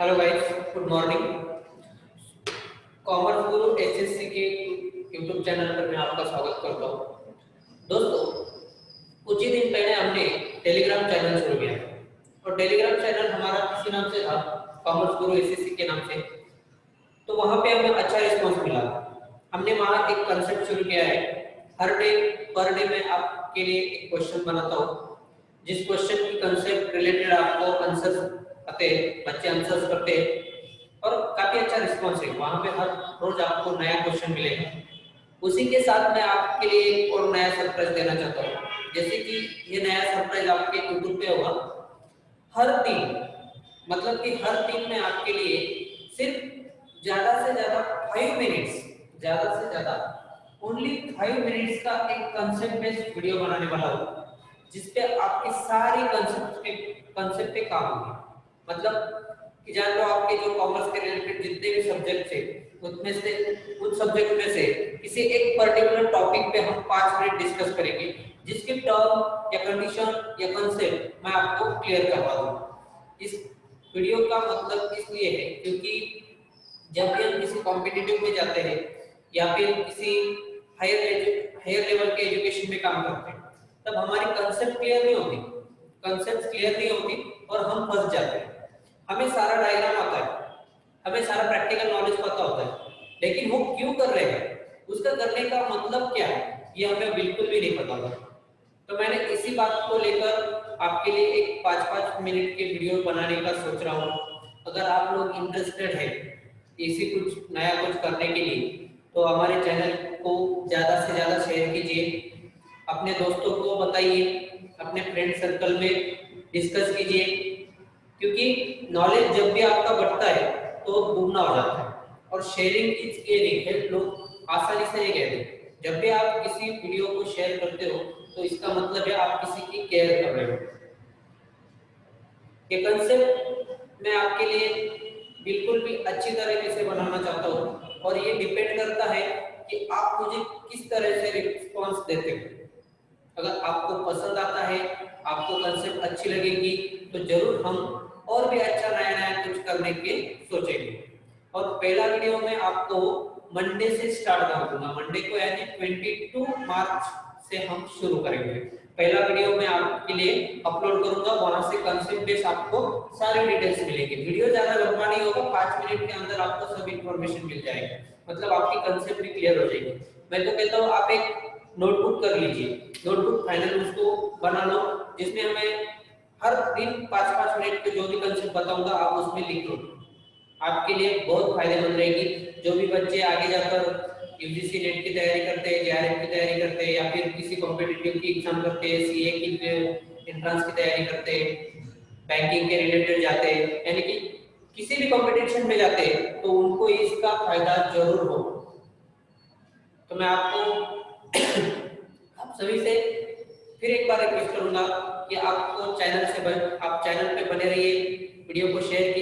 Hello guys good morning commerce Guru SSC के YouTube channel पर मैं आपका स्वागत करता हूँ। दोस्तों, कुछ ही दिन पहले हमने टेलीग्राम चैनल शुरू किया और टेलीग्राम चैनल हमारा किसी नाम से था कॉमर्स गुरु एसएससी के नाम से। तो वहाँ पे हमें अच्छा रिस्पांस मिला। हमने वहाँ एक कंसेप्ट शुरू किया है। हर डे पर डे में आपके लिए एक क्वेश्चन बनाता हूँ। जिस क्वेश्चन की कंसेप्ट रिलेटेड आपको आंसर आते बच्चे आंसर्स करते। हैं और काफ़ी अच्छा रिस्पांस है। वहाँ पे हर रोज आपको नया क्वेश्चन मिलेगा। उसी के साथ मैं आपके लिए एक और नया सरप्राइज़ देना चाहता हूँ। जैसे कि ये नया सरप्राइज़ आपके यूट्यूब पे होगा। हर दिन मतलब कि हर दिन मैं आपके लिए सिर्फ़ ज़्यादा से ज़्यादा फाइव मिनट्स ज़्यादा से ज़्यादा ओनली फाइव मिनट्स का एक कंसेप्ट बेस्ड वीडियो बनाने वाला हूँ, जिसपे आपके सारे कंसेप्ट पे कंसेप्ट पे काम होंगे। मतलब कि जान लो आपके जो कॉमर्स के रिलेटेड जितने भी सब्जेक्ट थे उसमें से, उन सब्जेक्ट में से किसी एक पर्टिकुलर टॉपिक पे हम पाँच मिनट डिस्कस करेंगे, जिसके टर्म या कंडीशन या कंसेप्ट मैं आपको क्लियर करवा दूँ। इस वीडियो का मतलब इसलिए है क्योंकि जब भी हम किसी कॉम्पिटिटिव में जाते हैं, या फिर किसी हायर हायर लेवल के एजुकेशन में काम करते हैं, तब हमारी कंसेप्ट क्लियर नहीं होती। कंसेप्ट क्लियर नहीं होती और हम फंस जाते हैं। हमें सारा डायग्राम आता है। हमें सारा प्रैक्टिकल नॉलेज पता होता है। लेकिन वो क्यों कर रहे हैं? उसका करने का मतलब क्या है? ये हमें बिल्कुल भी नहीं पता होता तो मैंने इसी बात को लेकर आपके लिए एक पाँच पाँच मिनट के वीडियो बनाने का सोच रहा हूँ। अगर आप लोग इंटरेस्टेड है इसी कुछ, नया कुछ करने के लिए तो हमारे चैनल को ज़्यादा से ज़्यादा शेयर कीजिए। अपने दोस्तों को बताइए। अपने फ्रेंड सर्कल में डिस्कस कीजिए। क्योंकि नॉलेज जब भी आपका बढ़ता है तो दुगना हो जाता है। और शेयरिंग इज़ केयरिंग है लोग आसानी से ये कहते। जब भी आप किसी वीडियो को शेयर करते हो तो इसका मतलब है आप किसी की केयर कर रहे हो। ये कंसेप्ट मैं आपके लिए बिल्कुल भी अच्छी तरीके से बनाना चाहता हूँ। और ये डिपेंड करता है कि आप मुझे किस तरह से रिस्पॉन्स देते हो। अगर आपको पसंद आता है आपको कंसेप्ट अच्छी लगेगी तो ज़रूर हम और भी अच्छा नया नया कुछ करने के सोचेंगे। और पहला वीडियो में आपको मंडे से स्टार्ट कर दूँगा मंडे को यानी 22 मार्च से हम शुरू करेंगे। पहला वीडियो मैं आपके लिए अपलोड करूँगा। वहाँ से कंसेप्ट बेस आपको सारी डिटेल्स मिलेगी। वीडियो ज़्यादा लंबा नहीं होगा, पाँच मिनट के अंदर आपको सब इन्फॉर्मेशन मिल जाएगी। मतलब आपकी कंसेप्ट भी क्लियर हो जाएगी। मैं तो कहता हूँ, आप एक नोटबुक कर लीजिए। नोटबुक फाइनल उसको बना लो, जिसमें हमें हर दिन पाँच पाँच मिनट के जो भी कंसेप्ट बताऊँगा, आप उसमें लिख लो। आपके लिए बहुत फ़ायदेमंद रहेगी। जो भी बच्चे आगे जाकर यूजीसी नेट की तैयारी करते हैं जेआरएफ की तैयारी करते हैं, या फिर किसी कॉम्पिटिटिव की एग्ज़ाम करते हैं सीए की एंट्रेंस की तैयारी करते हैं बैंकिंग के रिलेटेड जाते हैं, यानी कि किसी भी कॉम्पिटिशन में जाते हैं तो उनको इसका फ़ायदा ज़रूर हो। तो मैं आपको आप सभी से फिर एक बार रिक्वेस्ट करूँगा कि आपको चैनल से बन, आप चैनल पे बने रहिए वीडियो को शेयर